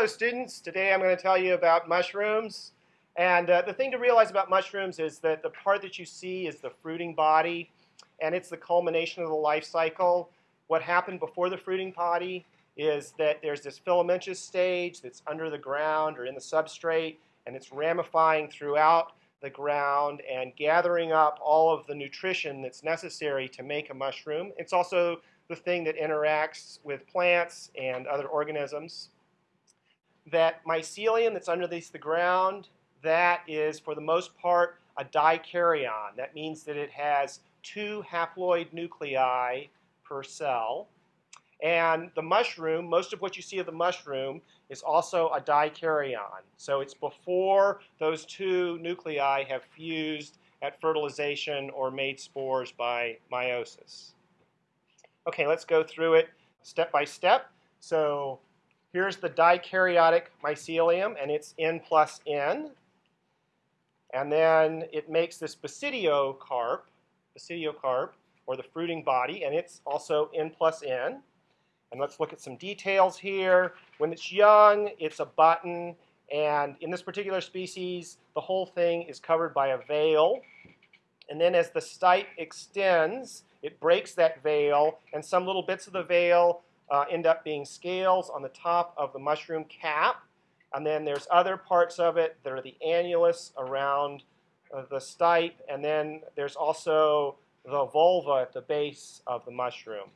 Hello students, today I'm going to tell you about mushrooms. And uh, the thing to realize about mushrooms is that the part that you see is the fruiting body and it's the culmination of the life cycle. What happened before the fruiting body is that there's this filamentous stage that's under the ground or in the substrate and it's ramifying throughout the ground and gathering up all of the nutrition that's necessary to make a mushroom. It's also the thing that interacts with plants and other organisms that mycelium that's underneath the ground, that is, for the most part, a dikaryon. That means that it has two haploid nuclei per cell. And the mushroom, most of what you see of the mushroom, is also a dikaryon. So it's before those two nuclei have fused at fertilization or made spores by meiosis. Okay, let's go through it step by step. So Here's the dikaryotic mycelium, and it's N plus N. And then it makes this basidiocarp, basidiocarp, or the fruiting body, and it's also N plus N. And let's look at some details here. When it's young, it's a button, and in this particular species, the whole thing is covered by a veil. And then as the stipe extends, it breaks that veil, and some little bits of the veil uh, end up being scales on the top of the mushroom cap. And then there's other parts of it that are the annulus around uh, the stipe. And then there's also the volva at the base of the mushroom.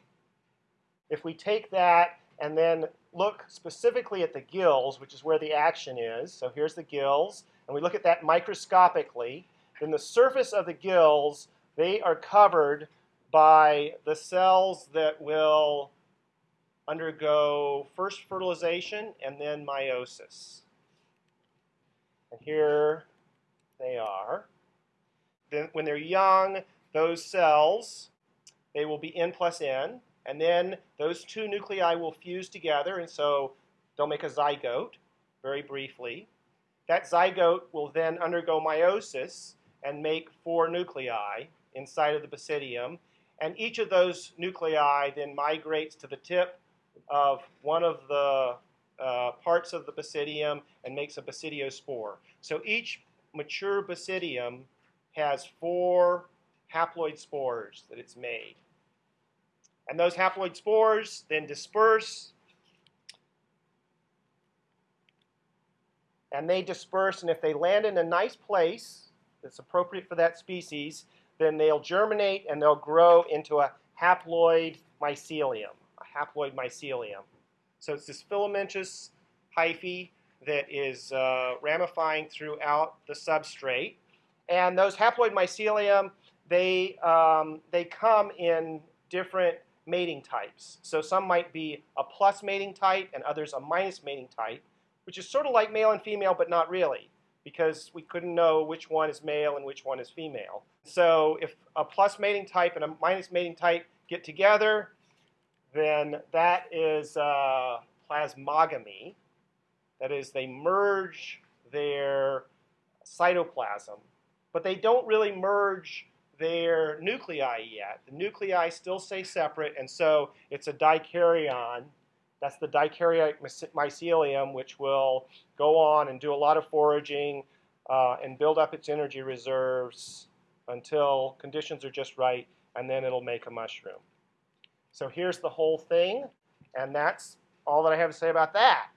If we take that and then look specifically at the gills, which is where the action is, so here's the gills, and we look at that microscopically, then the surface of the gills, they are covered by the cells that will undergo first fertilization and then meiosis. And here they are. Then when they're young, those cells, they will be N plus N, and then those two nuclei will fuse together, and so they'll make a zygote, very briefly. That zygote will then undergo meiosis and make four nuclei inside of the basidium, and each of those nuclei then migrates to the tip of one of the uh, parts of the basidium and makes a basidiospore. So each mature basidium has four haploid spores that it's made. And those haploid spores then disperse and they disperse and if they land in a nice place that's appropriate for that species, then they'll germinate and they'll grow into a haploid mycelium haploid mycelium. So it's this filamentous hyphae that is uh, ramifying throughout the substrate. And those haploid mycelium, they, um, they come in different mating types. So some might be a plus mating type and others a minus mating type, which is sort of like male and female, but not really, because we couldn't know which one is male and which one is female. So if a plus mating type and a minus mating type get together, then that is uh, plasmogamy. That is, they merge their cytoplasm, but they don't really merge their nuclei yet. The nuclei still stay separate, and so it's a dikaryon. That's the dikaryotic mycelium, which will go on and do a lot of foraging uh, and build up its energy reserves until conditions are just right, and then it'll make a mushroom. So here's the whole thing, and that's all that I have to say about that.